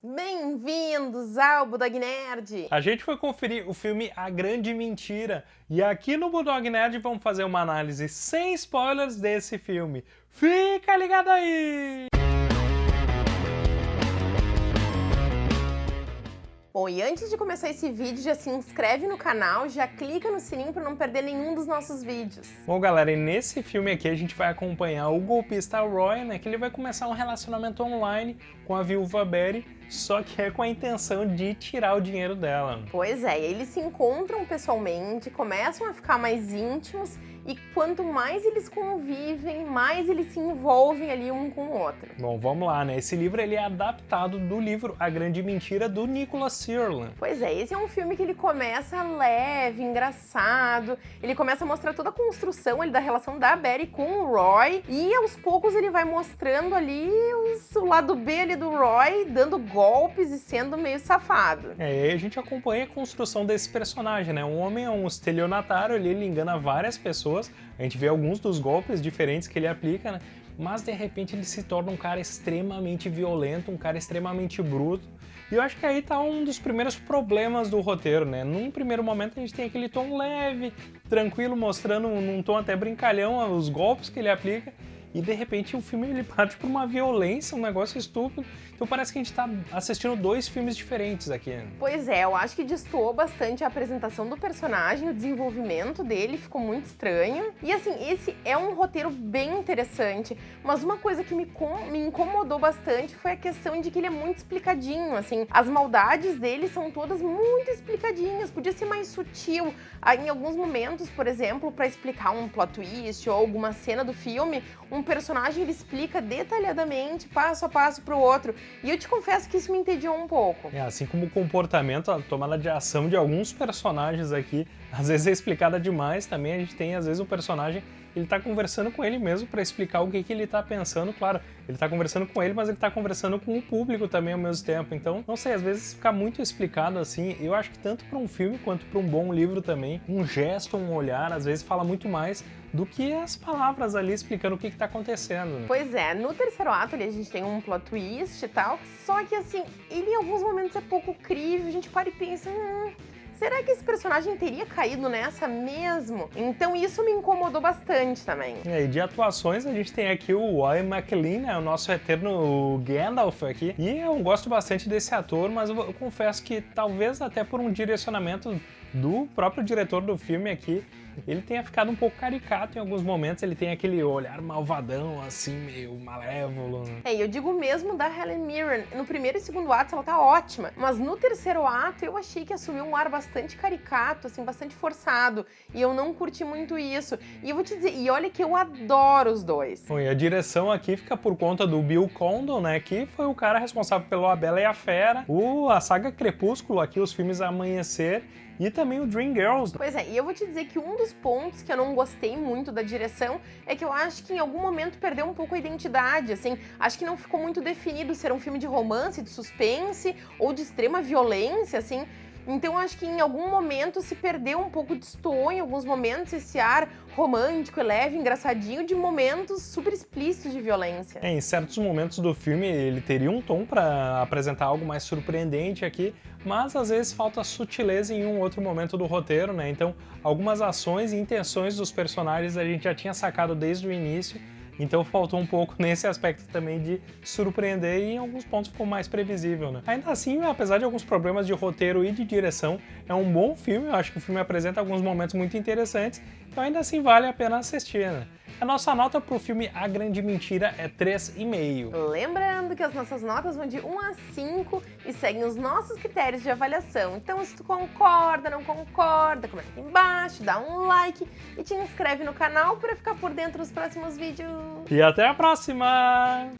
Bem-vindos ao Budog Nerd! A gente foi conferir o filme A Grande Mentira e aqui no Budog Nerd vamos fazer uma análise sem spoilers desse filme. Fica ligado aí! Bom, e antes de começar esse vídeo, já se inscreve no canal, já clica no sininho para não perder nenhum dos nossos vídeos. Bom, galera, e nesse filme aqui a gente vai acompanhar o golpista Roy, né, que ele vai começar um relacionamento online com a viúva Betty, só que é com a intenção de tirar o dinheiro dela. Pois é, eles se encontram pessoalmente, começam a ficar mais íntimos e quanto mais eles convivem, mais eles se envolvem ali um com o outro. Bom, vamos lá, né? Esse livro ele é adaptado do livro A Grande Mentira do Nicholas Sirlin. Pois é, esse é um filme que ele começa leve, engraçado, ele começa a mostrar toda a construção ali da relação da Betty com o Roy e aos poucos ele vai mostrando ali os, o lado B ali do Roy, dando golpes e sendo meio safado. É, e a gente acompanha a construção desse personagem, né? Um homem é um estelionatário, ele, ele engana várias pessoas pessoas, a gente vê alguns dos golpes diferentes que ele aplica, né? mas de repente ele se torna um cara extremamente violento, um cara extremamente bruto. E eu acho que aí tá um dos primeiros problemas do roteiro, né? Num primeiro momento a gente tem aquele tom leve, tranquilo, mostrando num tom até brincalhão os golpes que ele aplica, e de repente o filme ele parte por uma violência, um negócio estúpido. Então parece que a gente tá assistindo dois filmes diferentes aqui. Pois é, eu acho que destoou bastante a apresentação do personagem, o desenvolvimento dele ficou muito estranho. E assim, esse é um roteiro bem interessante, mas uma coisa que me, me incomodou bastante foi a questão de que ele é muito explicadinho, assim. As maldades dele são todas muito explicadinhas, podia ser mais sutil. Em alguns momentos, por exemplo, para explicar um plot twist ou alguma cena do filme, um personagem ele explica detalhadamente, passo a passo para o outro. E eu te confesso que isso me entediou um pouco. É, assim como o comportamento, a tomada de ação de alguns personagens aqui, às vezes é explicada demais também. A gente tem, às vezes, um personagem ele está conversando com ele mesmo para explicar o que, que ele está pensando. Claro, ele está conversando com ele, mas ele está conversando com o público também ao mesmo tempo. Então, não sei, às vezes fica muito explicado assim. Eu acho que tanto para um filme quanto para um bom livro também, um gesto, um olhar, às vezes fala muito mais do que as palavras ali explicando o que está acontecendo. Né? Pois é, no terceiro ato ali a gente tem um plot twist e tal, só que assim, ele em alguns momentos é pouco crível, a gente para e pensa, hum, será que esse personagem teria caído nessa mesmo? Então isso me incomodou bastante também. É, e de atuações a gente tem aqui o Ian McLean, né, o nosso eterno Gandalf aqui, e eu gosto bastante desse ator, mas eu confesso que talvez até por um direcionamento do próprio diretor do filme aqui, ele tenha ficado um pouco caricato em alguns momentos, ele tem aquele olhar malvadão, assim, meio malévolo. Né? É, eu digo mesmo da Helen Mirren, no primeiro e segundo ato ela tá ótima, mas no terceiro ato eu achei que assumiu um ar bastante caricato, assim, bastante forçado, e eu não curti muito isso. E eu vou te dizer, e olha que eu adoro os dois. Bom, e a direção aqui fica por conta do Bill Condon, né, que foi o cara responsável pelo A Bela e a Fera, o, a saga Crepúsculo aqui, os filmes Amanhecer, e também o Dream Girls. Pois é, e eu vou te dizer que um dos pontos que eu não gostei muito da direção é que eu acho que em algum momento perdeu um pouco a identidade, assim, acho que não ficou muito definido ser um filme de romance, de suspense ou de extrema violência, assim, então acho que em algum momento se perdeu um pouco, destoou em alguns momentos esse ar romântico, leve, engraçadinho, de momentos super explícitos de violência. É, em certos momentos do filme ele teria um tom para apresentar algo mais surpreendente aqui, mas às vezes falta sutileza em um outro momento do roteiro, né? Então algumas ações e intenções dos personagens a gente já tinha sacado desde o início, então faltou um pouco nesse aspecto também de surpreender e em alguns pontos ficou mais previsível, né? Ainda assim, apesar de alguns problemas de roteiro e de direção, é um bom filme, eu acho que o filme apresenta alguns momentos muito interessantes, então ainda assim vale a pena assistir, né? A nossa nota para o filme A Grande Mentira é 3,5. Lembrando que as nossas notas vão de 1 a 5 e seguem os nossos critérios de avaliação. Então, se tu concorda, não concorda, comenta aqui embaixo, dá um like e te inscreve no canal para ficar por dentro dos próximos vídeos. E até a próxima!